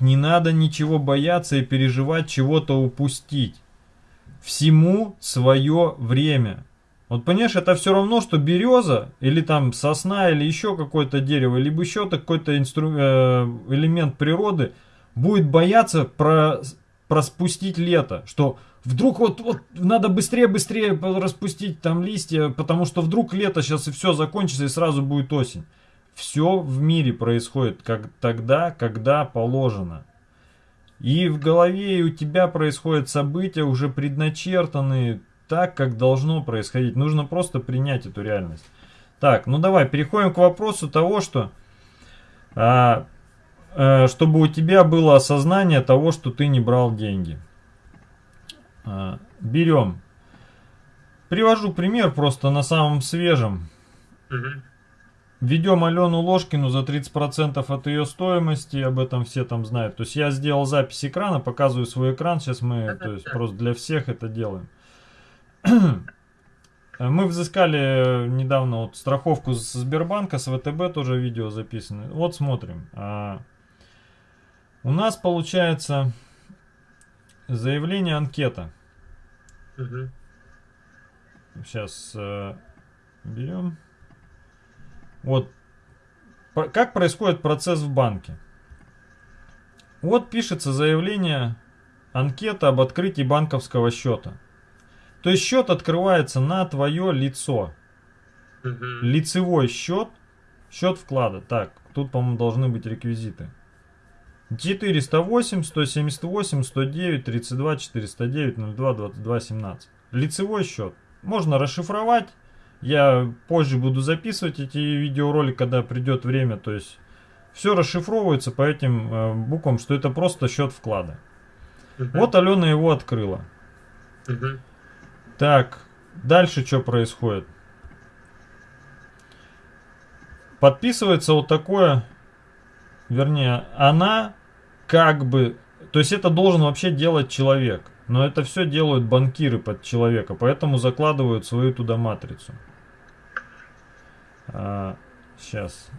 Не надо ничего бояться и переживать, чего-то упустить. Всему свое время. Вот понимаешь, это все равно, что береза, или там сосна, или еще какое-то дерево, либо еще какой-то инстру... э, элемент природы будет бояться про... проспустить лето. Что вдруг вот, вот надо быстрее-быстрее распустить там листья, потому что вдруг лето сейчас и все закончится, и сразу будет осень. Все в мире происходит как тогда, когда положено. И в голове у тебя происходят события уже предначертанные, так, как должно происходить. Нужно просто принять эту реальность. Так, ну давай, переходим к вопросу того, что... А, а, чтобы у тебя было осознание того, что ты не брал деньги. А, берем. Привожу пример просто на самом свежем. Угу. Ведем Алену Ложкину за 30% от ее стоимости, об этом все там знают. То есть я сделал запись экрана, показываю свой экран, сейчас мы то есть, просто для всех это делаем. Мы взыскали недавно вот страховку с Сбербанка, с ВТБ тоже видео записано. Вот смотрим. А, у нас получается заявление анкета. Сейчас э, берем. Вот как происходит процесс в банке. Вот пишется заявление, анкета об открытии банковского счета. То есть счет открывается на твое лицо. Угу. Лицевой счет, счет вклада. Так, тут, по-моему, должны быть реквизиты. 408, 178, 109, 32, 409, 02, 22, 17. Лицевой счет. Можно расшифровать. Я позже буду записывать эти видеоролики, когда придет время. То есть все расшифровывается по этим э, буквам, что это просто счет вклада. Угу. Вот Алена его открыла. Угу. Так, дальше что происходит? Подписывается вот такое, вернее, она как бы, то есть это должен вообще делать человек. Но это все делают банкиры под человека, поэтому закладывают свою туда матрицу. А, сейчас.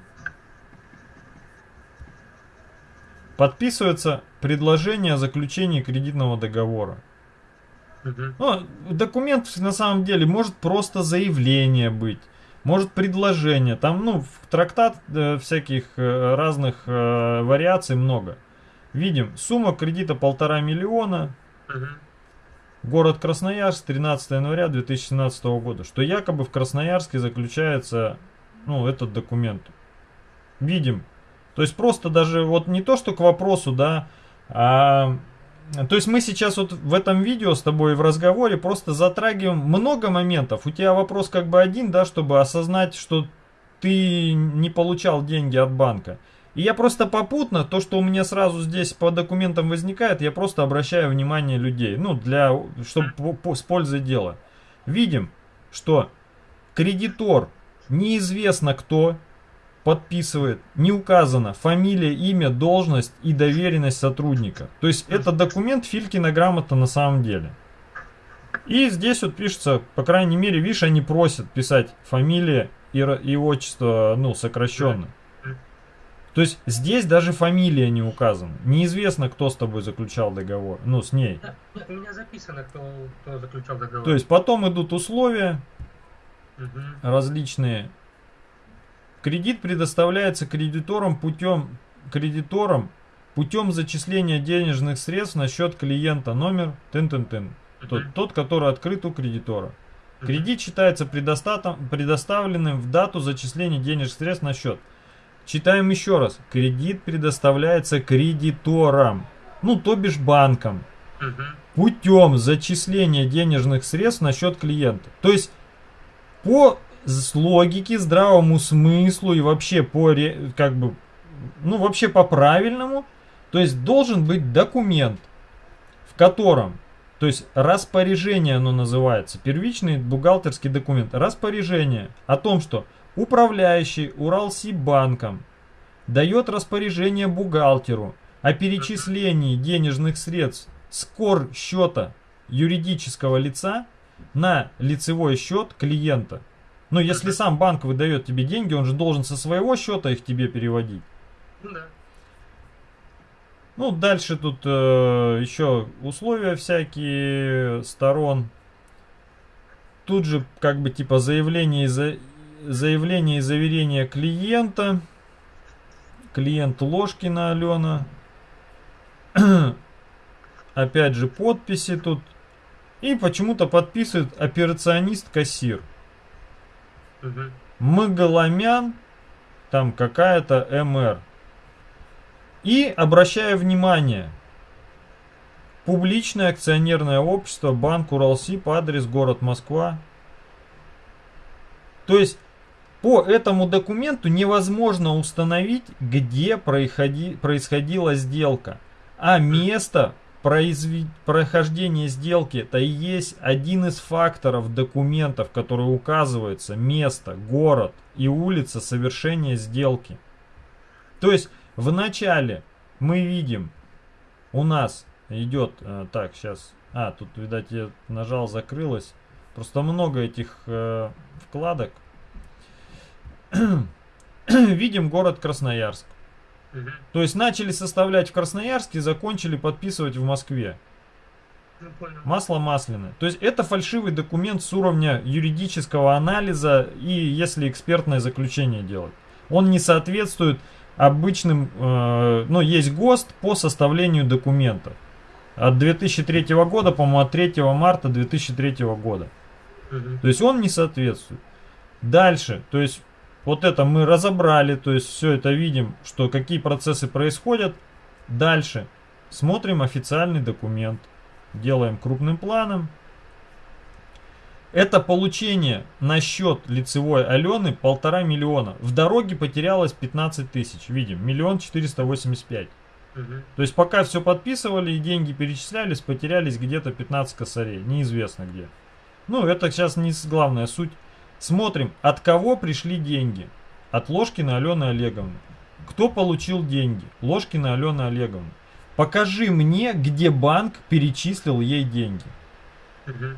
Подписывается предложение о заключении кредитного договора. Ну, документ на самом деле может просто заявление быть, может предложение. Там, ну, в трактат э, всяких э, разных э, вариаций много. Видим, сумма кредита полтора миллиона. Угу. Город Красноярск, 13 января 2017 года. Что якобы в Красноярске заключается, ну, этот документ. Видим. То есть просто даже вот не то, что к вопросу, да, а то есть мы сейчас вот в этом видео с тобой в разговоре просто затрагиваем много моментов. У тебя вопрос как бы один, да, чтобы осознать, что ты не получал деньги от банка. И я просто попутно, то, что у меня сразу здесь по документам возникает, я просто обращаю внимание людей. Ну, для, чтобы по, по, с пользой дела. Видим, что кредитор неизвестно кто, подписывает, не указано фамилия, имя, должность и доверенность сотрудника. То есть это документ Филькина грамота на самом деле. И здесь вот пишется, по крайней мере, видишь, они просят писать фамилия и, и отчество, ну, сокращенно. То есть здесь даже фамилия не указана. Неизвестно, кто с тобой заключал договор. Ну, с ней. Да, у меня записано, кто, кто заключал договор. То есть потом идут условия угу. различные. Кредит предоставляется кредиторам путем, кредиторам путем зачисления денежных средств на счет клиента номер тын-тын-тын. Тот, тот, который открыт у кредитора. Кредит считается предоставленным в дату зачисления денежных средств на счет. Читаем еще раз. Кредит предоставляется кредиторам, ну то бишь банкам, путем зачисления денежных средств на счет клиента. То есть по с логике, здравому смыслу и вообще по, как бы, ну вообще по правильному, то есть должен быть документ, в котором, то есть распоряжение оно называется, первичный бухгалтерский документ, распоряжение о том, что управляющий Уралсибанком дает распоряжение бухгалтеру о перечислении денежных средств с кор счета юридического лица на лицевой счет клиента. Но если сам банк выдает тебе деньги, он же должен со своего счета их тебе переводить. Ну да. Ну, дальше тут э, еще условия всякие сторон. Тут же как бы типа заявление и, за, заявление и заверение клиента. Клиент Ложкина Алена. Опять же подписи тут. И почему-то подписывает операционист-кассир. Угу. Маголомян, там какая-то МР. И обращаю внимание, публичное акционерное общество Банк Уралсиб, адрес город Москва. То есть по этому документу невозможно установить, где происходи, происходила сделка. А место произвед... прохождения сделки это и есть один из факторов документов, который указывается место, город и улица совершения сделки. То есть в начале мы видим, у нас идет, э, так, сейчас, а, тут, видать, я нажал, закрылось. Просто много этих э, вкладок. видим город Красноярск. Угу. То есть начали составлять в Красноярске, закончили подписывать в Москве. Ну, Масло масляное. То есть это фальшивый документ с уровня юридического анализа и если экспертное заключение делать. Он не соответствует обычным, э, ну, есть ГОСТ по составлению документов. От 2003 года, по-моему, от 3 марта 2003 года. Угу. То есть он не соответствует. Дальше, то есть вот это мы разобрали, то есть все это видим, что какие процессы происходят. Дальше смотрим официальный документ, делаем крупным планом, это получение на счет лицевой Алены полтора миллиона. В дороге потерялось 15 тысяч. Видим, миллион четыреста восемьдесят пять. То есть пока все подписывали и деньги перечислялись, потерялись где-то 15 косарей. Неизвестно где. Ну, это сейчас не главная суть. Смотрим, от кого пришли деньги. От Ложкина Алены Олеговны. Кто получил деньги? Ложкина Алена Олеговна. Покажи мне, где банк перечислил ей деньги. Угу.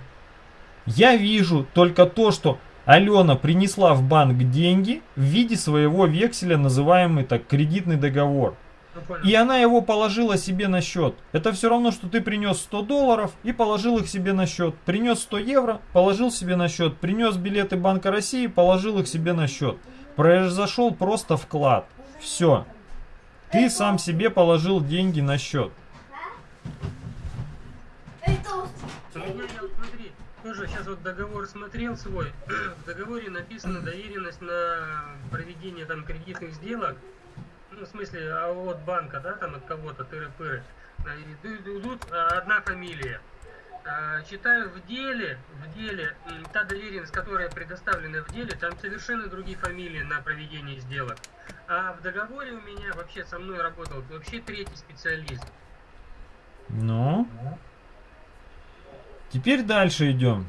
Я вижу только то, что Алена принесла в банк деньги в виде своего векселя, называемый так кредитный договор. И она его положила себе на счет. Это все равно, что ты принес 100 долларов и положил их себе на счет. Принес 100 евро, положил себе на счет. Принес билеты Банка России, положил их себе на счет. Произошел просто вклад. Все. Ты сам себе положил деньги на счет. тоже сейчас вот договор смотрел свой. В договоре написано доверенность на проведение там кредитных сделок. В смысле, а от банка, да, там от кого-то, тыры-пыры. Идут а, одна фамилия. А, читаю в деле, в деле, та доверенность, которая предоставлена в деле, там совершенно другие фамилии на проведение сделок. А в договоре у меня вообще со мной работал вообще третий специалист. Ну? Теперь дальше идем.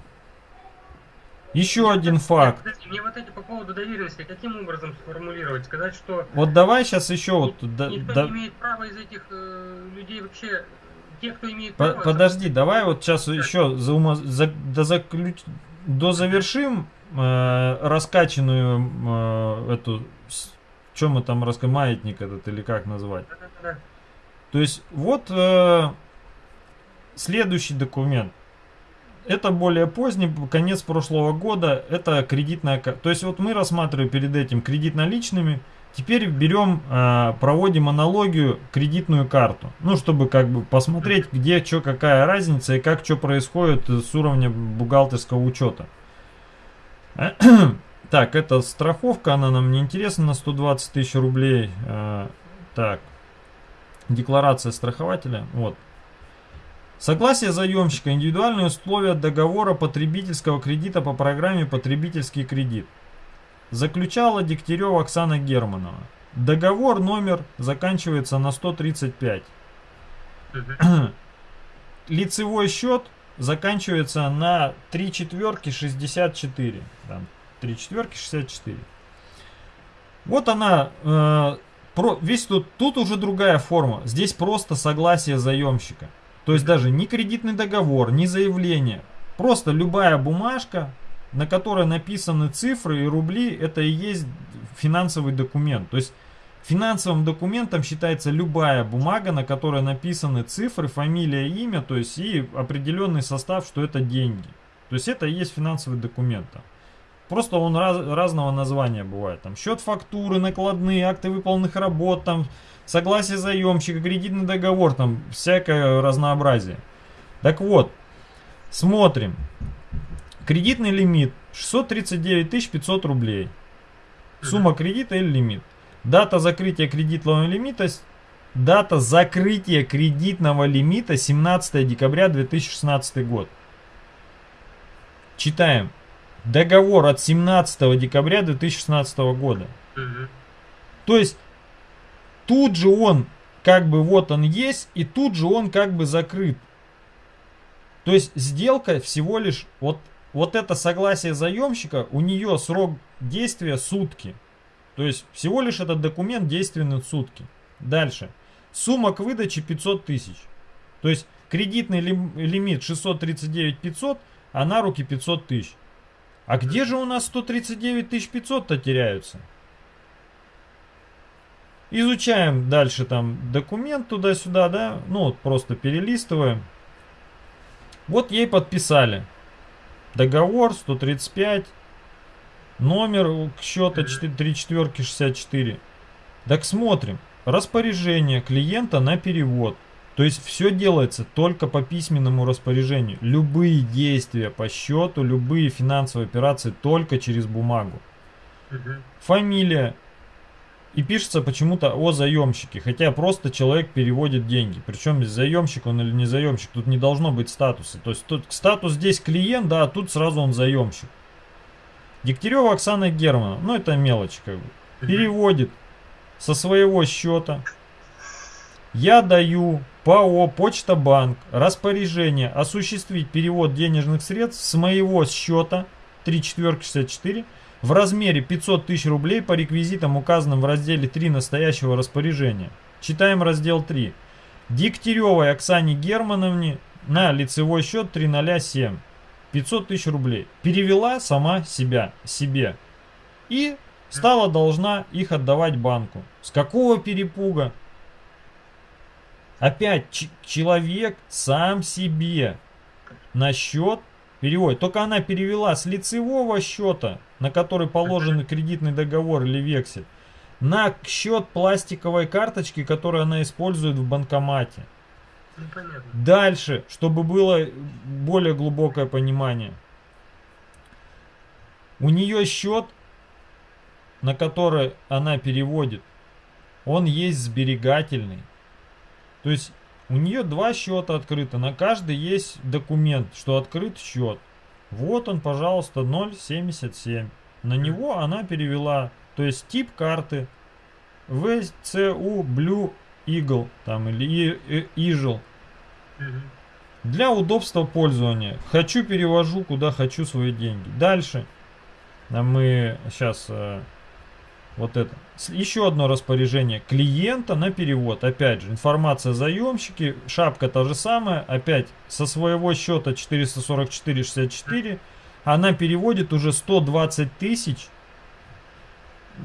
Еще мне один факт. Мне вот эти по поводу доверенности, каким образом сформулировать? Сказать, что... Вот давай сейчас еще вот... Никто да, не имеет права из этих э, людей вообще... Те, кто имеет право... Подожди, давай вот сейчас да. еще за, ума, за, до, заключ, до завершим э, раскачанную э, эту... Что мы там раска маятник этот или как назвать? Да, да, да. То есть вот э, следующий документ это более поздний, конец прошлого года, это кредитная... То есть вот мы рассматривали перед этим кредит наличными, теперь берем, а, проводим аналогию кредитную карту. Ну, чтобы как бы посмотреть, где что, какая разница и как что происходит с уровня бухгалтерского учета. Так, это страховка, она нам не интересна на 120 тысяч рублей. А, так, декларация страхователя, вот. Согласие заемщика, индивидуальные условия договора потребительского кредита по программе «Потребительский кредит». Заключала Дегтярева Оксана Германова. Договор номер заканчивается на 135. Лицевой счет заканчивается на 3 четверки 64. Там, 3 четверки 64. Вот она, э, про, весь тут, тут уже другая форма. Здесь просто согласие заемщика. То есть даже ни кредитный договор, ни заявление. Просто любая бумажка, на которой написаны цифры и рубли, это и есть финансовый документ. То есть Финансовым документом считается любая бумага, на которой написаны цифры, фамилия, имя, то есть и определенный состав, что это деньги. То есть это и есть финансовый документ. Просто он раз, разного названия бывает. Там счет фактуры, накладные, акты выполненных работ, там согласие заемщика, кредитный договор, там всякое разнообразие. Так вот, смотрим. Кредитный лимит 639 500 рублей. Сумма кредита или лимит. Дата закрытия кредитного лимита Дата закрытия кредитного лимита 17 декабря 2016 год. Читаем. Договор от 17 декабря 2016 года. Угу. То есть тут же он как бы вот он есть и тут же он как бы закрыт. То есть сделка всего лишь вот вот это согласие заемщика у нее срок действия сутки. То есть всего лишь этот документ действенный сутки. Дальше. Сумма к выдаче 500 тысяч. То есть кредитный лимит 639 500, а на руки 500 тысяч. А где же у нас 139 500-то теряются? Изучаем дальше там документ туда-сюда, да, ну вот просто перелистываем. Вот ей подписали. Договор 135, Номер счета 3 четверки 64. Так смотрим. Распоряжение клиента на перевод. То есть все делается только по письменному распоряжению. Любые действия по счету, любые финансовые операции только через бумагу. Фамилия. И пишется почему-то о заемщике. Хотя просто человек переводит деньги. Причем заемщик он или не заемщик. Тут не должно быть статуса. То есть тут статус здесь клиент, да, а тут сразу он заемщик. Дегтярева Оксана Германа, ну это мелочь как бы, переводит со своего счета. Я даю ПАО Почта Банк распоряжение осуществить перевод денежных средств с моего счета 3464 в размере 500 тысяч рублей по реквизитам, указанным в разделе 3 настоящего распоряжения. Читаем раздел 3. Дегтяревой Оксане Германовне на лицевой счет 307. 500 тысяч рублей. Перевела сама себя, себе. И стала должна их отдавать банку. С какого перепуга? Опять человек сам себе на счет переводит. Только она перевела с лицевого счета, на который положен кредитный договор или вексель, на счет пластиковой карточки, которую она использует в банкомате. Ну, Дальше, чтобы было более глубокое понимание. У нее счет, на который она переводит, он есть сберегательный. То есть у нее два счета открыты, на каждый есть документ, что открыт счет. Вот он, пожалуйста, 0,77. На него она перевела, то есть тип карты VCU Blue Eagle там, или Eagle. Для удобства пользования. Хочу, перевожу, куда хочу свои деньги. Дальше. А мы сейчас э, вот это. Еще одно распоряжение клиента на перевод. Опять же, информация заемщики. Шапка та же самая. Опять со своего счета 444,64. Она переводит уже 120 тысяч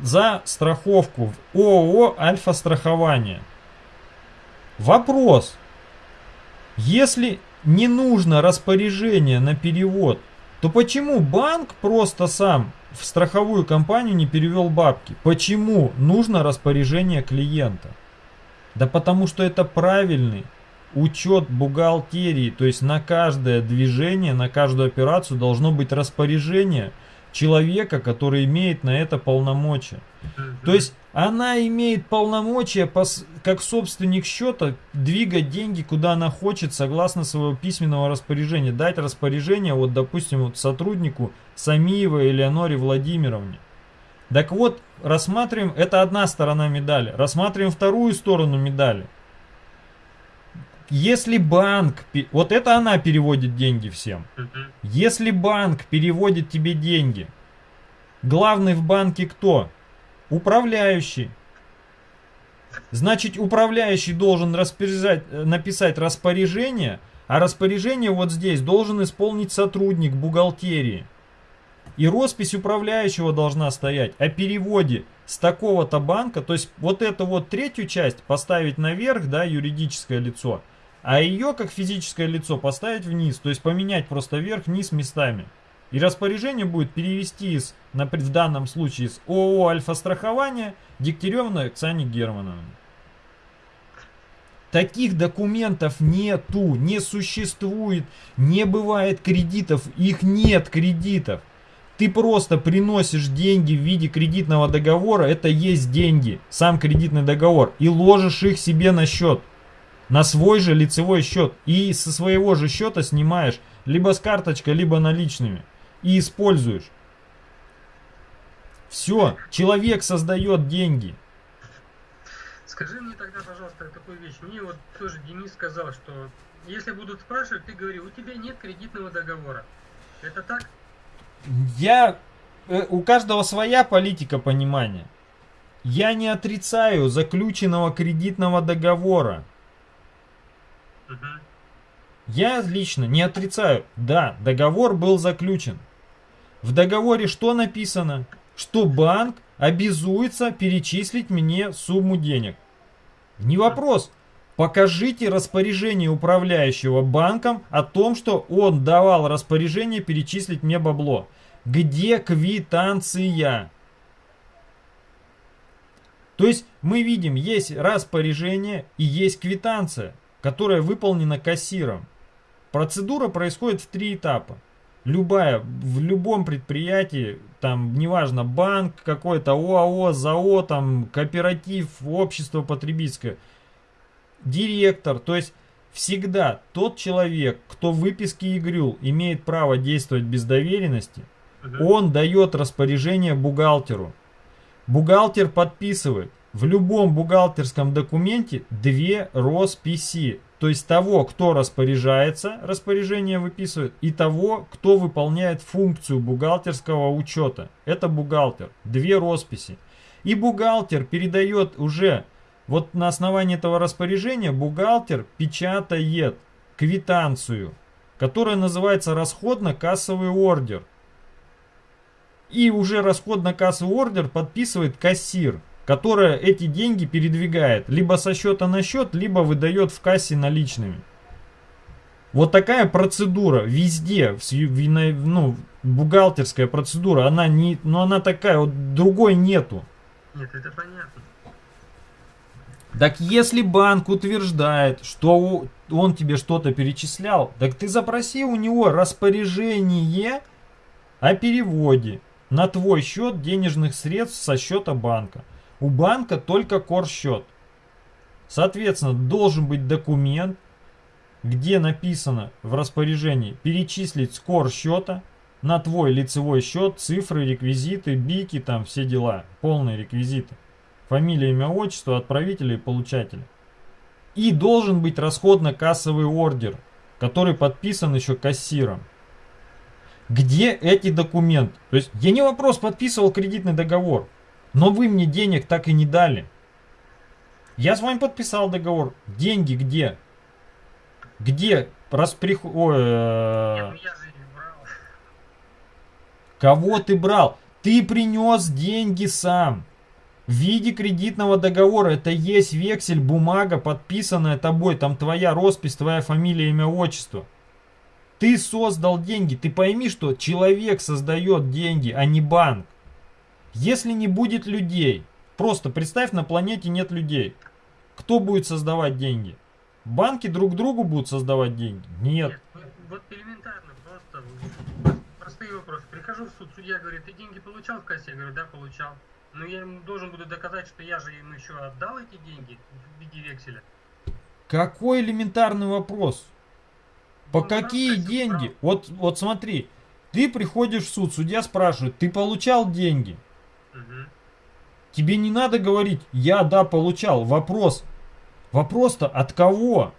за страховку в ООО «Альфа-страхование». Вопрос. Если не нужно распоряжение на перевод, то почему банк просто сам в страховую компанию не перевел бабки? Почему нужно распоряжение клиента? Да потому что это правильный учет бухгалтерии, то есть на каждое движение, на каждую операцию должно быть распоряжение – человека, который имеет на это полномочия. То есть она имеет полномочия, как собственник счета, двигать деньги, куда она хочет, согласно своего письменного распоряжения. Дать распоряжение, вот, допустим, вот сотруднику Самиевой Элеоноре Владимировне. Так вот, рассматриваем, это одна сторона медали. Рассматриваем вторую сторону медали. Если банк, вот это она переводит деньги всем. Если банк переводит тебе деньги, главный в банке кто? Управляющий. Значит, управляющий должен э, написать распоряжение, а распоряжение вот здесь должен исполнить сотрудник бухгалтерии. И роспись управляющего должна стоять о переводе с такого-то банка, то есть вот эту вот третью часть поставить наверх, да, юридическое лицо, а ее как физическое лицо поставить вниз, то есть поменять просто вверх-вниз местами. И распоряжение будет перевести из, в данном случае из ООО «Альфа-страхование» Дегтяревна Оксане Германовне. Таких документов нету, не существует, не бывает кредитов, их нет кредитов. Ты просто приносишь деньги в виде кредитного договора, это есть деньги, сам кредитный договор, и ложишь их себе на счет, на свой же лицевой счет, и со своего же счета снимаешь, либо с карточкой, либо наличными, и используешь. Все, человек создает деньги. Скажи мне тогда, пожалуйста, такую вещь. Мне вот тоже Денис сказал, что если будут спрашивать, ты говори, у тебя нет кредитного договора. Это так? Я... Э, у каждого своя политика понимания. Я не отрицаю заключенного кредитного договора. Угу. Я лично не отрицаю. Да, договор был заключен. В договоре что написано? Что банк обязуется перечислить мне сумму денег. Не вопрос. Покажите распоряжение управляющего банком о том, что он давал распоряжение перечислить мне бабло. Где квитанция? То есть мы видим, есть распоряжение и есть квитанция, которая выполнена кассиром. Процедура происходит в три этапа. Любая, в любом предприятии, там, неважно, банк какой-то, ОАО, ЗАО, там, кооператив, общество потребительское – директор, то есть всегда тот человек, кто в выписке ИГРЮЛ имеет право действовать без доверенности, он дает распоряжение бухгалтеру. Бухгалтер подписывает. В любом бухгалтерском документе две росписи. То есть того, кто распоряжается, распоряжение выписывает, и того, кто выполняет функцию бухгалтерского учета. Это бухгалтер. Две росписи. И бухгалтер передает уже вот на основании этого распоряжения бухгалтер печатает квитанцию, которая называется расходно-кассовый ордер. И уже расходно-кассовый ордер подписывает кассир, которая эти деньги передвигает либо со счета на счет, либо выдает в кассе наличными. Вот такая процедура везде, ну, бухгалтерская процедура, она не, ну она такая, вот другой нету. Нет, это понятно. Так если банк утверждает, что он тебе что-то перечислял, так ты запроси у него распоряжение о переводе на твой счет денежных средств со счета банка. У банка только корсчет. Соответственно, должен быть документ, где написано в распоряжении перечислить с кор счета на твой лицевой счет, цифры, реквизиты, бики, там все дела, полные реквизиты. Фамилия, имя, отчество, отправителя и получателя. И должен быть расходно-кассовый ордер, который подписан еще кассиром. Где эти документы? То есть я не вопрос, подписывал кредитный договор, но вы мне денег так и не дали. Я с вами подписал договор. Деньги где? Где расприх... Ой, э... Кого ты брал? Ты принес деньги сам в виде кредитного договора. Это есть вексель, бумага, подписанная тобой. Там твоя роспись, твоя фамилия, имя, отчество. Ты создал деньги. Ты пойми, что человек создает деньги, а не банк. Если не будет людей, просто представь, на планете нет людей. Кто будет создавать деньги? Банки друг другу будут создавать деньги? Нет. нет вот элементарно, просто простые вопросы. Прихожу в суд, судья говорит, ты деньги получал в кассе? Я говорю, да, получал. Но я ему должен буду доказать, что я же им еще отдал эти деньги в виде векселя. Какой элементарный вопрос? По ну, какие деньги? Вот, вот смотри, ты приходишь в суд, судья спрашивает, ты получал деньги? Угу. Тебе не надо говорить, я да, получал. Вопрос. Вопрос-то от кого?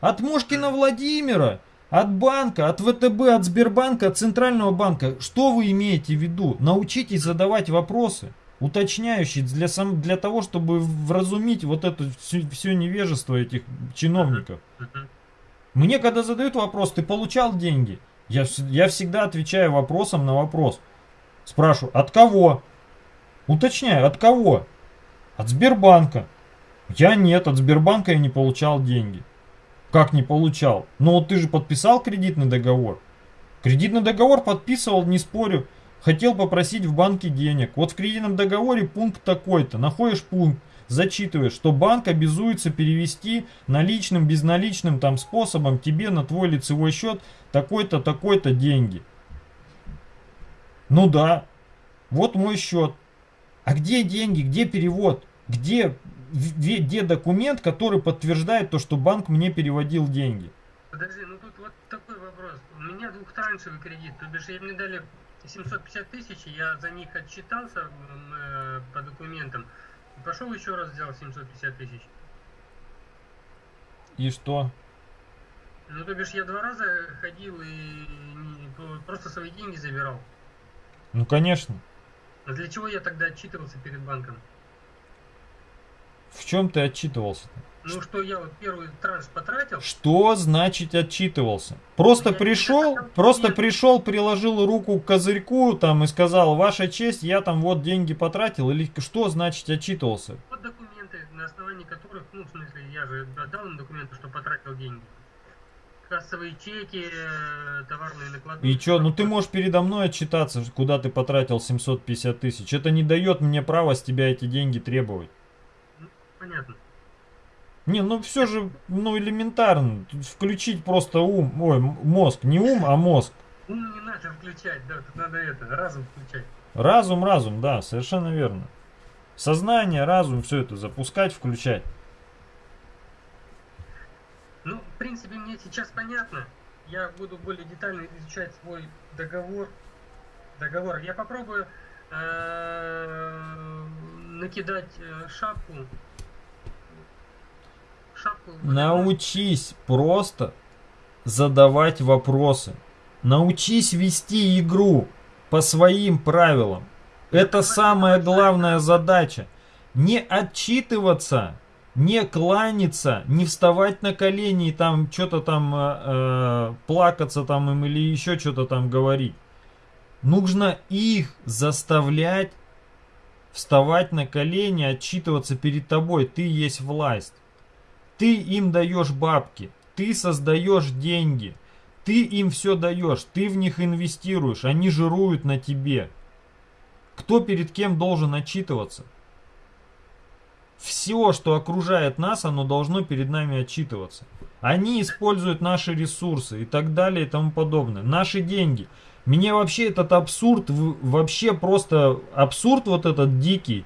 От Мошкина Владимира, от банка, от ВТБ, от Сбербанка, от Центрального банка. Что вы имеете в виду? Научитесь задавать вопросы уточняющий для, сам, для того, чтобы вразумить вот это все, все невежество этих чиновников. Мне когда задают вопрос, ты получал деньги? Я, я всегда отвечаю вопросом на вопрос. Спрашиваю, от кого? Уточняю, от кого? От Сбербанка. Я нет, от Сбербанка я не получал деньги. Как не получал? Ну вот ты же подписал кредитный договор. Кредитный договор подписывал, не спорю. Хотел попросить в банке денег. Вот в кредитном договоре пункт такой-то. Находишь пункт, зачитываешь, что банк обязуется перевести наличным, безналичным там способом тебе на твой лицевой счет такой-то, такой-то деньги. Ну да, вот мой счет. А где деньги, где перевод? Где, где документ, который подтверждает то, что банк мне переводил деньги? Подожди, ну тут вот такой вопрос. У меня двухтраншевый кредит, то бишь мне дали 750 тысяч, я за них отчитался э, по документам. Пошел еще раз сделал 750 тысяч. И что? Ну, то бишь, я два раза ходил и просто свои деньги забирал. Ну, конечно. А для чего я тогда отчитывался перед банком? В чем ты отчитывался? -то? Ну что я вот первый транш потратил. Что значит отчитывался? Просто я пришел, просто нет. пришел, приложил руку к козырьку там и сказал, ваша честь, я там вот деньги потратил, или что значит отчитывался? Вот документы, на основании которых, ну в смысле, я же отдал им документы, что потратил деньги. Кассовые чеки, э, товарные накладные. И что, ну ты можешь передо мной отчитаться, куда ты потратил 750 тысяч. Это не дает мне права с тебя эти деньги требовать. Ну, понятно. Не, ну все же, ну элементарно. Тут включить просто ум, ой, мозг. Не ум, а мозг. Ум не надо включать, да, тут надо это, разум включать. Разум, разум, да, совершенно верно. Сознание, разум, все это запускать, включать. Ну, в принципе, мне сейчас понятно. Я буду более детально изучать свой договор. Договор. Я попробую э, накидать э, шапку Научись просто задавать вопросы. Научись вести игру по своим правилам. Это самая главная задача. Не отчитываться, не кланяться, не вставать на колени и там что-то там э, э, плакаться там им или еще что-то там говорить. Нужно их заставлять вставать на колени, отчитываться перед тобой. Ты есть власть. Ты им даешь бабки, ты создаешь деньги, ты им все даешь, ты в них инвестируешь, они жируют на тебе. Кто перед кем должен отчитываться? Все, что окружает нас, оно должно перед нами отчитываться. Они используют наши ресурсы и так далее и тому подобное. Наши деньги. Мне вообще этот абсурд, вообще просто абсурд вот этот дикий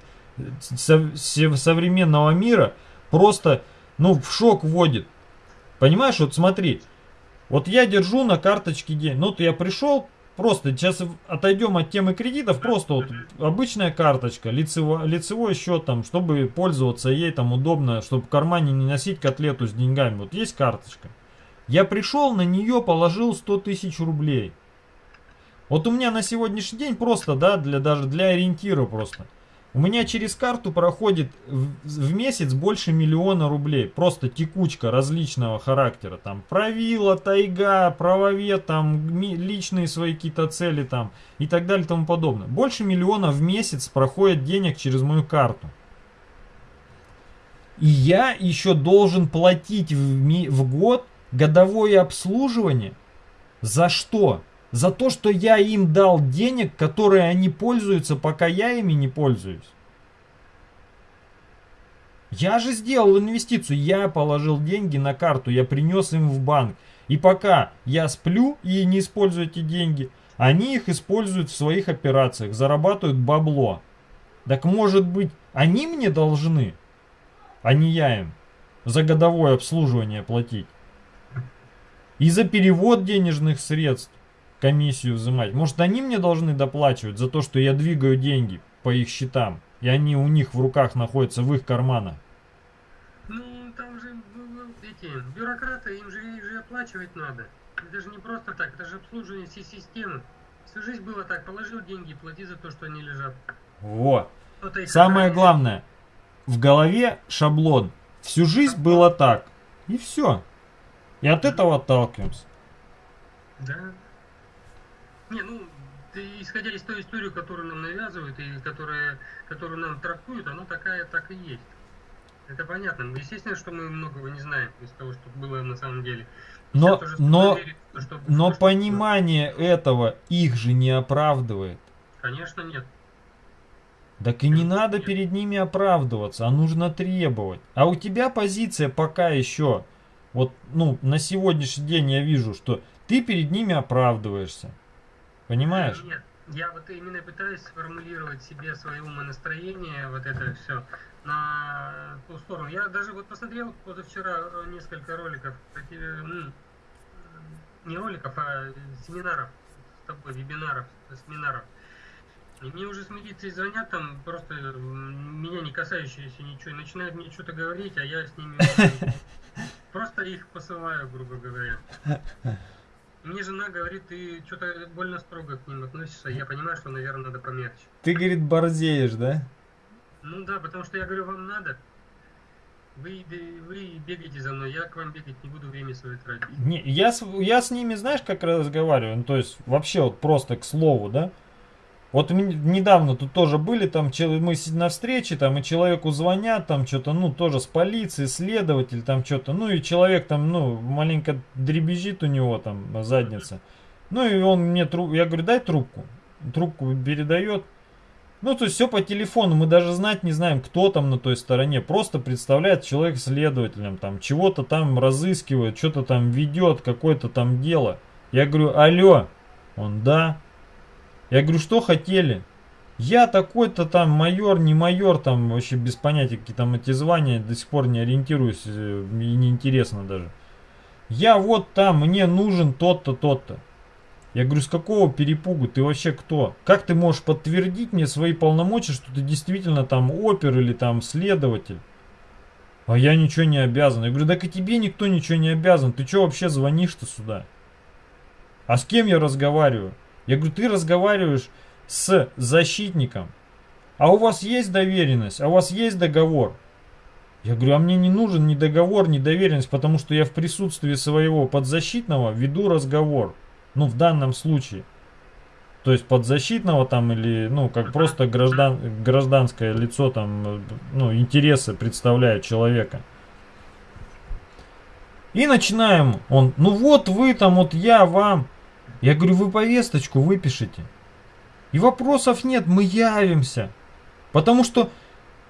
современного мира просто ну, в шок вводит. Понимаешь, вот смотри, вот я держу на карточке день, ну, вот я пришел, просто сейчас отойдем от темы кредитов, просто вот обычная карточка, лицевой, лицевой счет там, чтобы пользоваться ей там удобно, чтобы в кармане не носить котлету с деньгами, вот есть карточка. Я пришел, на нее положил 100 тысяч рублей. Вот у меня на сегодняшний день просто, да, для, даже для ориентира просто. У меня через карту проходит в месяц больше миллиона рублей. Просто текучка различного характера. Там правила, тайга, правовед, там личные свои какие-то цели там и так далее и тому подобное. Больше миллиона в месяц проходит денег через мою карту. И я еще должен платить в, в год годовое обслуживание. За что? За то, что я им дал денег, которые они пользуются, пока я ими не пользуюсь. Я же сделал инвестицию, я положил деньги на карту, я принес им в банк. И пока я сплю и не использую эти деньги, они их используют в своих операциях, зарабатывают бабло. Так может быть, они мне должны, а не я им, за годовое обслуживание платить. И за перевод денежных средств комиссию взимать. Может, они мне должны доплачивать за то, что я двигаю деньги по их счетам, и они у них в руках находятся, в их карманах? Ну, там же эти бюрократы, им же, их же оплачивать надо. Это же не просто так, это же обслуживание всей системы. Всю жизнь было так, положил деньги, плати за то, что они лежат. Вот. Самое главное, в голове шаблон. Всю жизнь было так. И все. И от этого отталкиваемся. Да. Не, ну, исходя из той истории, которую нам навязывают и которая, которую нам трактуют, она такая так и есть. Это понятно. Естественно, что мы многого не знаем из того, что было на самом деле. Но, но, что, но что, понимание что... этого их же не оправдывает. Конечно, нет. Так и не надо перед ними оправдываться, а нужно требовать. А у тебя позиция пока еще, вот, ну, на сегодняшний день я вижу, что ты перед ними оправдываешься. Понимаешь? Нет, я вот именно пытаюсь сформулировать себе свое умонастроение, вот это все, на ту сторону. Я даже вот посмотрел позавчера несколько роликов, не роликов, а семинаров с тобой, вебинаров, семинаров. И мне уже с милицией звонят, там просто меня не касающиеся ничего, и начинают мне что-то говорить, а я с ними просто их посылаю, грубо говоря. Мне жена говорит, ты что-то больно строго к ним относишься. Я понимаю, что, наверное, надо помягче. Ты, говорит, борзеешь, да? Ну да, потому что я говорю, вам надо. Вы, вы бегаете за мной, я к вам бегать не буду, время свое тратить. Не, я, я с ними, знаешь, как разговариваю? Ну, то есть, вообще, вот просто к слову, да? Вот недавно тут тоже были, там мы на встрече, там и человеку звонят, там что-то, ну, тоже с полиции, следователь, там что-то, ну, и человек там, ну, маленько дребезжит у него там задница. Ну, и он мне, труб... я говорю, дай трубку. Трубку передает. Ну, то есть все по телефону, мы даже знать не знаем, кто там на той стороне. Просто представляет человек следователем, там, чего-то там разыскивает, что-то там ведет, какое-то там дело. Я говорю, алло. Он, да. Я говорю, что хотели? Я такой-то там майор, не майор, там вообще без понятия, какие там эти звания, до сих пор не ориентируюсь э, и неинтересно даже. Я вот там, мне нужен тот-то, тот-то. Я говорю, с какого перепугу? Ты вообще кто? Как ты можешь подтвердить мне свои полномочия, что ты действительно там опер или там следователь? А я ничего не обязан. Я говорю, так и тебе никто ничего не обязан. Ты что вообще звонишь-то сюда? А с кем я разговариваю? Я говорю, ты разговариваешь с защитником, а у вас есть доверенность, а у вас есть договор. Я говорю, а мне не нужен ни договор, ни доверенность, потому что я в присутствии своего подзащитного веду разговор. Ну, в данном случае. То есть подзащитного там или, ну, как просто граждан, гражданское лицо там, ну, интересы представляет человека. И начинаем. Он, ну вот вы там, вот я вам. Я говорю, вы повесточку выпишите. И вопросов нет, мы явимся. Потому что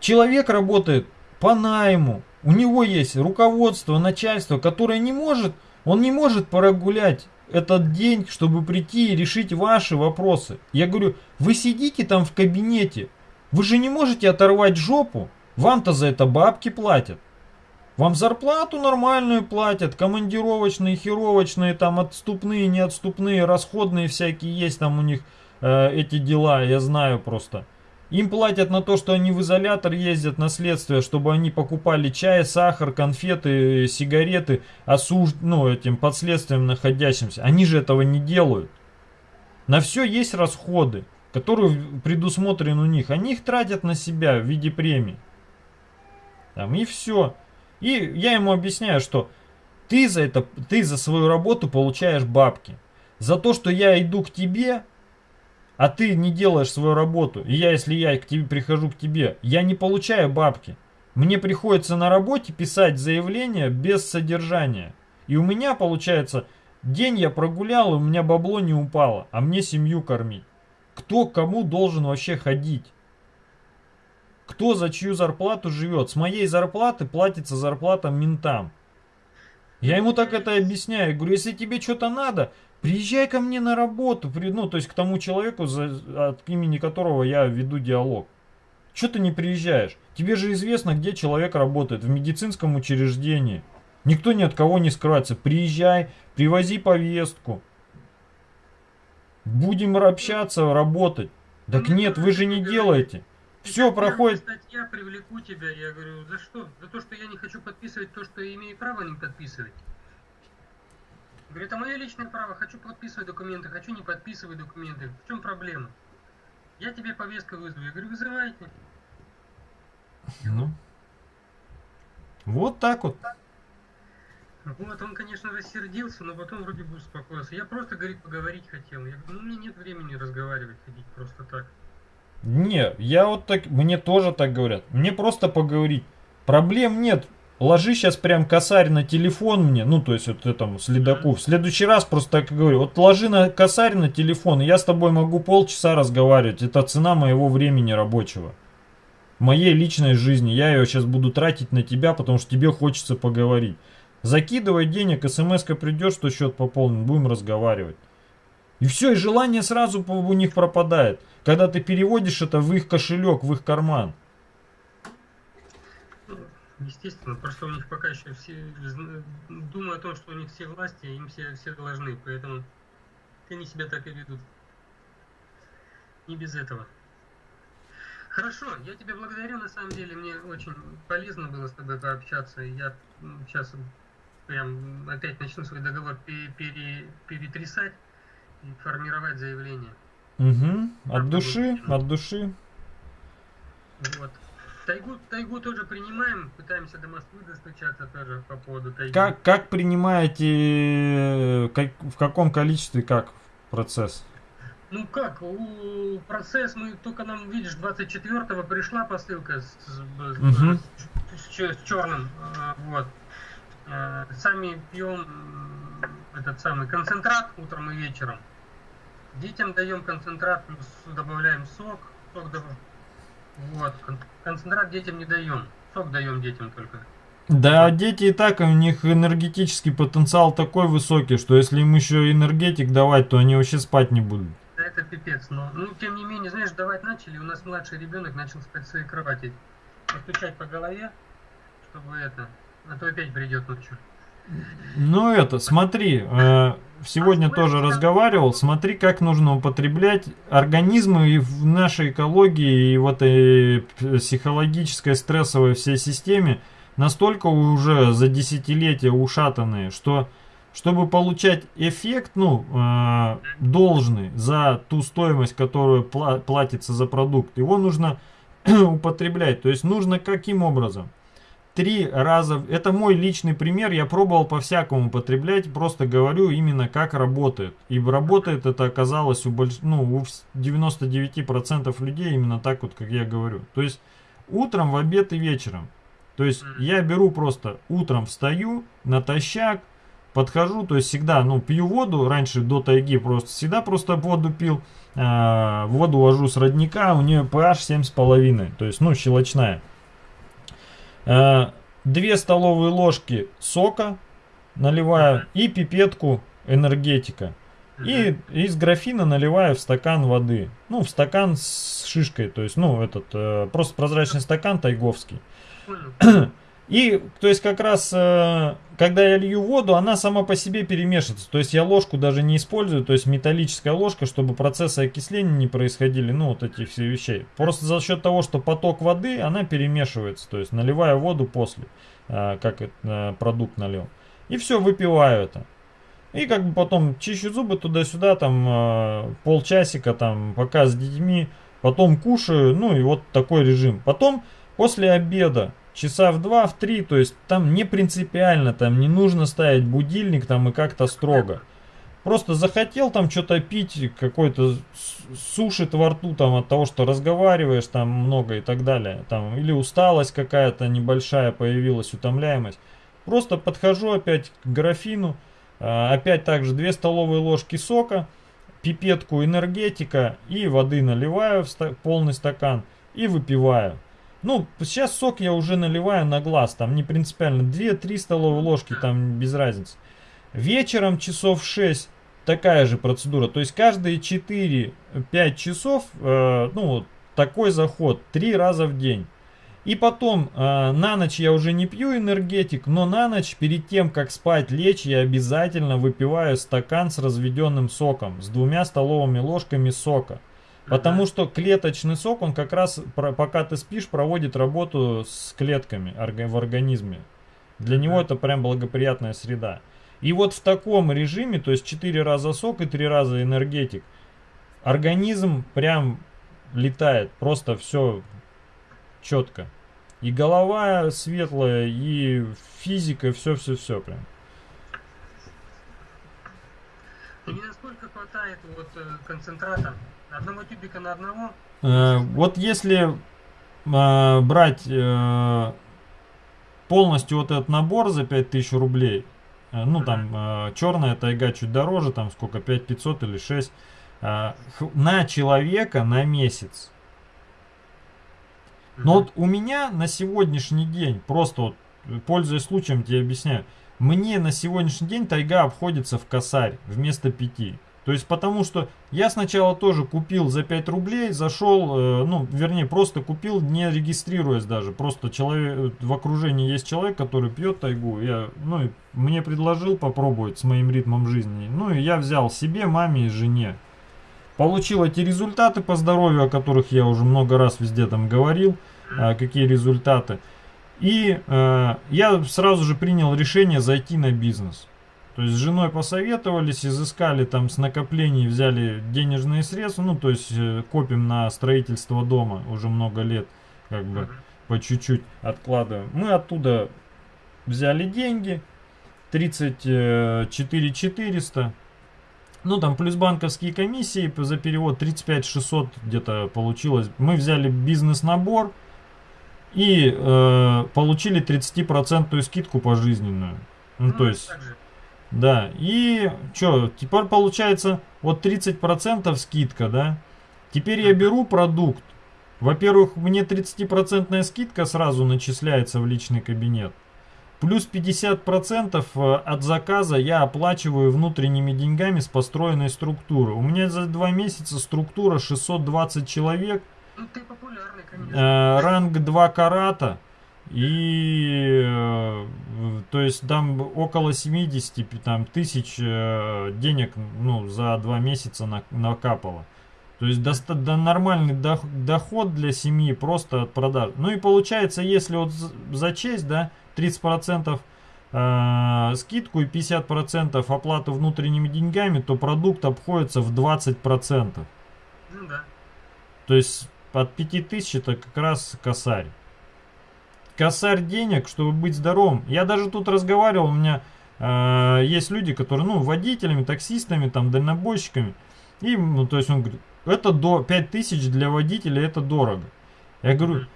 человек работает по найму. У него есть руководство, начальство, которое не может, он не может прогулять этот день, чтобы прийти и решить ваши вопросы. Я говорю, вы сидите там в кабинете, вы же не можете оторвать жопу, вам-то за это бабки платят. Вам зарплату нормальную платят, командировочные, херовочные, там отступные, неотступные, расходные всякие есть там у них э, эти дела, я знаю просто. Им платят на то, что они в изолятор ездят на следствие, чтобы они покупали чай, сахар, конфеты, сигареты, осуж... ну, этим подследствием находящимся. Они же этого не делают. На все есть расходы, которые предусмотрены у них. Они их тратят на себя в виде премий. Там, и все. И я ему объясняю, что ты за это, ты за свою работу получаешь бабки. За то, что я иду к тебе, а ты не делаешь свою работу, и я, если я к тебе прихожу к тебе, я не получаю бабки. Мне приходится на работе писать заявление без содержания. И у меня получается, день я прогулял, и у меня бабло не упало, а мне семью кормить. Кто кому должен вообще ходить? Кто за чью зарплату живет? С моей зарплаты платится зарплата ментам. Я ему так это объясняю. Я говорю, если тебе что-то надо, приезжай ко мне на работу. Ну, то есть к тому человеку, за, от имени которого я веду диалог. Что ты не приезжаешь? Тебе же известно, где человек работает. В медицинском учреждении. Никто ни от кого не скрывается. Приезжай, привози повестку. Будем общаться, работать. Так нет, вы же не делаете. Все проходит. Статья привлеку тебя, я говорю, за что? За то, что я не хочу подписывать то, что я имею право не подписывать. Говорю, это мое личное право, хочу подписывать документы, хочу не подписывать документы. В чем проблема? Я тебе повестку вызову. Я говорю, вызывайте. Ну. Вот так вот. Вот, он, конечно, рассердился, но потом вроде бы успокоился. Я просто, говорит, поговорить хотел. Я говорю, ну, мне нет времени разговаривать, ходить просто так. Не, я вот так, мне тоже так говорят. Мне просто поговорить. Проблем нет. Ложи сейчас прям косарь на телефон мне, ну то есть вот этому следаку. В следующий раз просто так и говорю. Вот ложи на косарь на телефон, и я с тобой могу полчаса разговаривать. Это цена моего времени рабочего. Моей личной жизни. Я ее сейчас буду тратить на тебя, потому что тебе хочется поговорить. Закидывай денег, смс-ка придет, что счет пополнен, будем разговаривать. И все, и желание сразу у них пропадает, когда ты переводишь это в их кошелек, в их карман. Естественно, просто у них пока еще все думают о том, что у них все власти, им все, все должны, поэтому они себя так и ведут. Не без этого. Хорошо, я тебя благодарю, на самом деле, мне очень полезно было с тобой пообщаться. Я сейчас прям опять начну свой договор пере, перетрясать формировать заявление. Угу. От души, от души. Вот. Тайгу, тайгу тоже принимаем, пытаемся до Москвы достучаться тоже по поводу тайги. Как, как принимаете, как, в каком количестве, как процесс? Ну как, у процесс мы только нам, видишь, 24-го пришла посылка с, с, угу. с, с, с черным, а, вот. Э, сами пьем этот самый концентрат утром и вечером. Детям даем концентрат, плюс добавляем сок. сок добав... Вот, концентрат детям не даем. Сок даем детям только. Да, дети и так, у них энергетический потенциал такой высокий, что если им еще энергетик давать, то они вообще спать не будут. Это пипец, но, ну, тем не менее, знаешь, давать начали, у нас младший ребенок начал спать в своей кровати. Постучать по голове, чтобы это, а то опять придет ночью. Ну это, смотри, э, сегодня тоже разговаривал, смотри, как нужно употреблять организмы и в нашей экологии и в этой психологической стрессовой всей системе настолько уже за десятилетия ушатанные, что чтобы получать эффект, ну, э, должный за ту стоимость, которую пла платится за продукт, его нужно употреблять. То есть нужно каким образом? Три раза. Это мой личный пример, я пробовал по-всякому употреблять, просто говорю именно как работает. И работает это оказалось у, больш... ну, у 99% людей именно так вот, как я говорю. То есть утром, в обед и вечером. То есть я беру просто утром встаю, натощак, подхожу, то есть всегда, ну, пью воду, раньше до тайги просто, всегда просто воду пил, э, воду вожу с родника, у нее pH 7,5, то есть, ну, щелочная. Э, две столовые ложки сока наливаю и пипетку энергетика. И из графина наливаю в стакан воды. Ну, в стакан с шишкой. То есть, ну, этот, э, просто прозрачный стакан тайговский. И, то есть, как раз, э, когда я лью воду, она сама по себе перемешивается. То есть, я ложку даже не использую, то есть, металлическая ложка, чтобы процессы окисления не происходили, ну, вот этих всех вещей. Просто за счет того, что поток воды, она перемешивается. То есть, наливаю воду после, э, как э, продукт налил. И все, выпиваю это. И как бы потом чищу зубы туда-сюда, там, полчасика, там, пока с детьми. Потом кушаю, ну, и вот такой режим. Потом, после обеда, часа в два, в три, то есть там не принципиально, там не нужно ставить будильник там и как-то строго. Просто захотел там что-то пить, какой-то сушит во рту там от того, что разговариваешь там много и так далее. Там, или усталость какая-то небольшая появилась, утомляемость. Просто подхожу опять к графину, а, опять также 2 столовые ложки сока, пипетку энергетика и воды наливаю в полный стакан и выпиваю. Ну, сейчас сок я уже наливаю на глаз, там не принципиально. 2-3 столовые ложки, там без разницы. Вечером часов 6 такая же процедура. То есть каждые 4-5 часов, э, ну, такой заход, 3 раза в день. И потом э, на ночь я уже не пью энергетик, но на ночь перед тем, как спать лечь, я обязательно выпиваю стакан с разведенным соком, с двумя столовыми ложками сока. Потому что клеточный сок, он как раз, пока ты спишь, проводит работу с клетками в организме. Для него это прям благоприятная среда. И вот в таком режиме, то есть 4 раза сок и 3 раза энергетик, организм прям летает, просто все четко. И голова светлая, и физика, все-все-все прям. А мне насколько хватает вот э, концентрата Одного тюбика на одного? Э, вот если э, брать э, полностью вот этот набор за 5000 рублей, э, ну там э, черная тайга чуть дороже, там сколько, 5500 или 6, э, на человека на месяц. Но вот у меня на сегодняшний день, просто вот пользуясь случаем тебе объясняю, мне на сегодняшний день тайга обходится в косарь вместо 5. То есть потому что я сначала тоже купил за 5 рублей, зашел, э, ну вернее просто купил не регистрируясь даже. Просто человек, в окружении есть человек, который пьет тайгу. Я, ну, мне предложил попробовать с моим ритмом жизни. Ну и я взял себе, маме и жене. Получил эти результаты по здоровью, о которых я уже много раз везде там говорил. А, какие результаты. И э, я сразу же принял решение зайти на бизнес. То есть с женой посоветовались, изыскали там с накоплений, взяли денежные средства, ну то есть э, копим на строительство дома уже много лет, как бы по чуть-чуть откладываем. Мы оттуда взяли деньги, 34 400, ну там плюс банковские комиссии за перевод 35 600 где-то получилось. Мы взяли бизнес-набор и э, получили 30% скидку пожизненную. Ну, ну то есть... Да, и что, теперь получается вот 30% скидка, да? Теперь я беру продукт. Во-первых, мне 30% скидка сразу начисляется в личный кабинет. Плюс 50% э, от заказа я оплачиваю внутренними деньгами с построенной структуры. У меня за два месяца структура 620 человек. Ну ты популярный, конечно. Э, ранг 2 карата. И э, то есть там около 70 там, тысяч э, денег ну, за два месяца на, накапало. То есть доста, да, нормальный доход для семьи просто от продаж. Ну и получается, если вот за честь, да, 30% э, скидку и 50% оплату внутренними деньгами, то продукт обходится в 20%. Ну да. То есть от 5000 это как раз косарь косарь денег, чтобы быть здоровым. Я даже тут разговаривал, у меня э, есть люди, которые, ну, водителями, таксистами, там, дальнобойщиками. И, ну, то есть он говорит, это до 5000 для водителя, это дорого. Я говорю,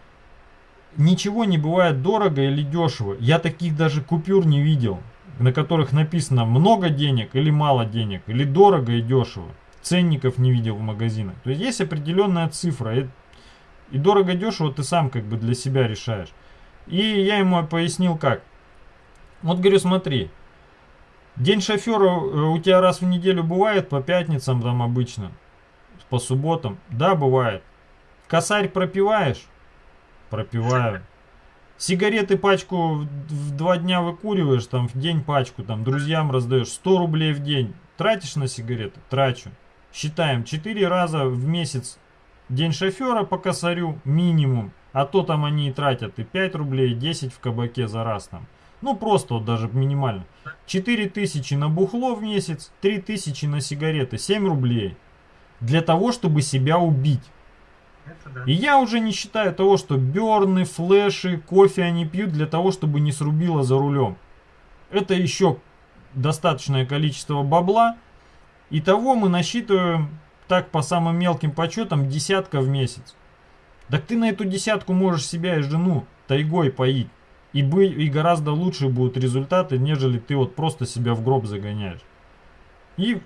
ничего не бывает дорого или дешево. Я таких даже купюр не видел, на которых написано много денег или мало денег, или дорого и дешево. Ценников не видел в магазинах. То есть есть определенная цифра. И, и дорого-дешево ты сам как бы для себя решаешь. И я ему пояснил как. Вот говорю, смотри, день шофера э, у тебя раз в неделю бывает, по пятницам там обычно, по субботам. Да, бывает. Косарь пропиваешь? Пропиваю. Сигареты пачку в два дня выкуриваешь, там в день пачку, там друзьям раздаешь 100 рублей в день. Тратишь на сигареты? Трачу. Считаем, 4 раза в месяц день шофера по косарю минимум. А то там они и тратят и 5 рублей, и 10 в кабаке за раз там. Ну просто вот даже минимально. 4 тысячи на бухло в месяц, 3 тысячи на сигареты, 7 рублей. Для того, чтобы себя убить. И я уже не считаю того, что берны, флеши, кофе они пьют для того, чтобы не срубило за рулем. Это еще достаточное количество бабла. И того мы насчитываем так по самым мелким подсчетам десятка в месяц. Так ты на эту десятку можешь себя и жену тайгой поить. И, бы, и гораздо лучше будут результаты, нежели ты вот просто себя в гроб загоняешь. И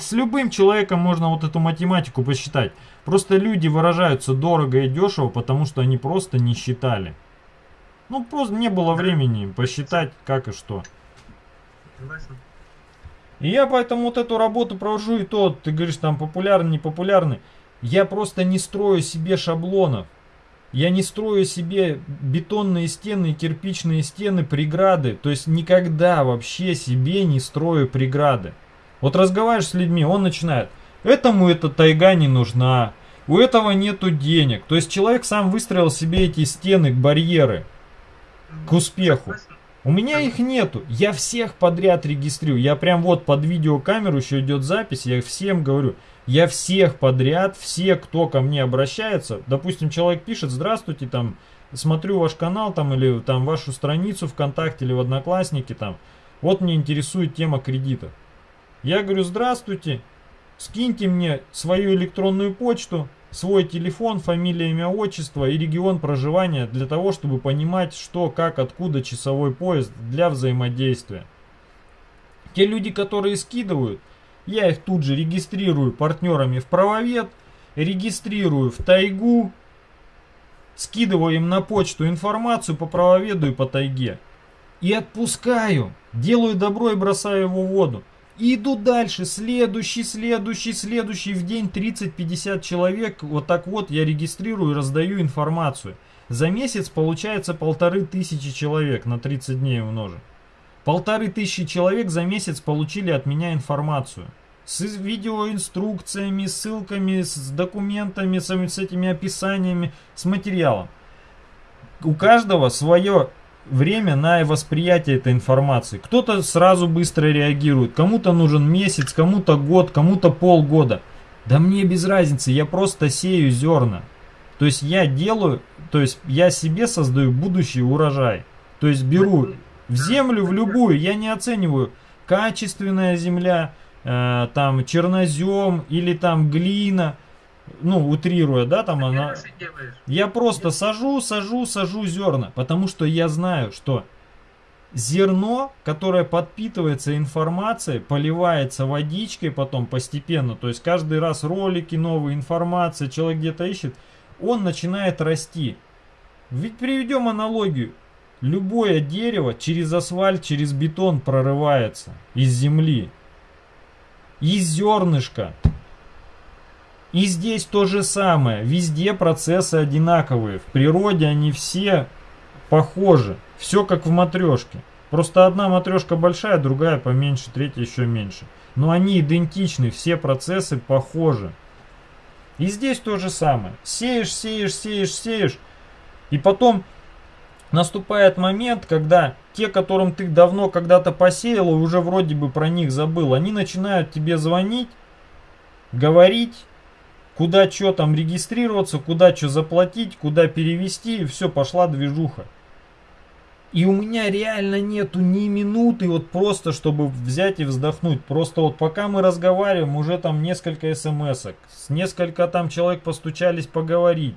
с любым человеком можно вот эту математику посчитать. Просто люди выражаются дорого и дешево, потому что они просто не считали. Ну, просто не было времени посчитать, как и что. И я поэтому вот эту работу провожу, и то, ты говоришь, там популярный, непопулярный. Я просто не строю себе шаблонов. Я не строю себе бетонные стены, кирпичные стены, преграды. То есть никогда вообще себе не строю преграды. Вот разговариваешь с людьми, он начинает. Этому эта тайга не нужна. У этого нету денег. То есть человек сам выстроил себе эти стены, барьеры к успеху. У меня их нету. Я всех подряд регистрирую. Я прям вот под видеокамеру еще идет запись. Я всем говорю. Я всех подряд, все, кто ко мне обращается, допустим, человек пишет, здравствуйте, там, смотрю ваш канал, там, или там вашу страницу ВКонтакте или в Одноклассники, там, вот мне интересует тема кредита. Я говорю, здравствуйте, скиньте мне свою электронную почту, свой телефон, фамилия, имя, отчество и регион проживания для того, чтобы понимать, что, как, откуда часовой поезд для взаимодействия. Те люди, которые скидывают, я их тут же регистрирую партнерами в правовед, регистрирую в тайгу, скидываю им на почту информацию по правоведу и по тайге. И отпускаю, делаю добро и бросаю его в воду. И иду дальше, следующий, следующий, следующий, в день 30-50 человек, вот так вот я регистрирую и раздаю информацию. За месяц получается полторы тысячи человек на 30 дней умножим. Полторы тысячи человек за месяц получили от меня информацию. С видеоинструкциями, ссылками, с документами, с, с этими описаниями, с материалом. У каждого свое время на восприятие этой информации. Кто-то сразу быстро реагирует, кому-то нужен месяц, кому-то год, кому-то полгода. Да мне без разницы, я просто сею зерна. То есть я делаю, то есть я себе создаю будущий урожай. То есть беру в землю, в любую, я не оцениваю, качественная земля, э, там чернозем или там глина – ну, утрируя, да, там она... Я просто сажу, сажу, сажу зерна, потому что я знаю, что зерно, которое подпитывается информацией, поливается водичкой потом постепенно, то есть каждый раз ролики, новая информация, человек где-то ищет, он начинает расти. Ведь приведем аналогию. Любое дерево через асфальт, через бетон прорывается из земли. Из зернышка и здесь то же самое. Везде процессы одинаковые. В природе они все похожи. Все как в матрешке. Просто одна матрешка большая, другая поменьше, третья еще меньше. Но они идентичны, все процессы похожи. И здесь то же самое. Сеешь, сеешь, сеешь, сеешь. И потом наступает момент, когда те, которым ты давно когда-то посеял, и уже вроде бы про них забыл, они начинают тебе звонить, говорить, куда что там регистрироваться, куда что заплатить, куда перевести, и все, пошла движуха. И у меня реально нету ни минуты вот просто, чтобы взять и вздохнуть. Просто вот пока мы разговариваем, уже там несколько смс -ок, с несколько там человек постучались поговорить.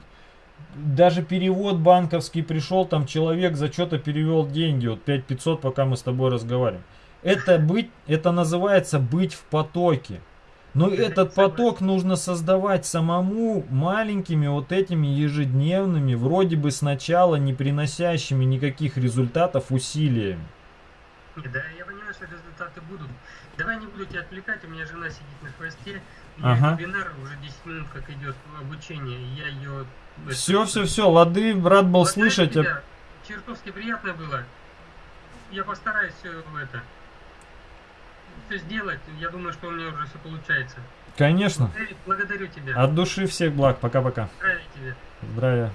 Даже перевод банковский пришел, там человек за что-то перевел деньги, вот 5500, пока мы с тобой разговариваем. Это быть, это называется быть в потоке. Но этот поток нужно создавать самому маленькими вот этими ежедневными, вроде бы сначала не приносящими никаких результатов усилиями. Да, я понимаю, что результаты будут. Давай не буду тебя отвлекать, у меня жена сидит на хвосте. ага. вебинар уже 10 минут как идет обучение, я ее... Все, все, все, лады, рад был Благодарю слышать. Тебя. Чертовски приятно было. Я постараюсь все это все сделать. Я думаю, что у меня уже все получается. Конечно. Благодарю тебя. От души всех благ. Пока-пока. Здравия тебе. Здравия.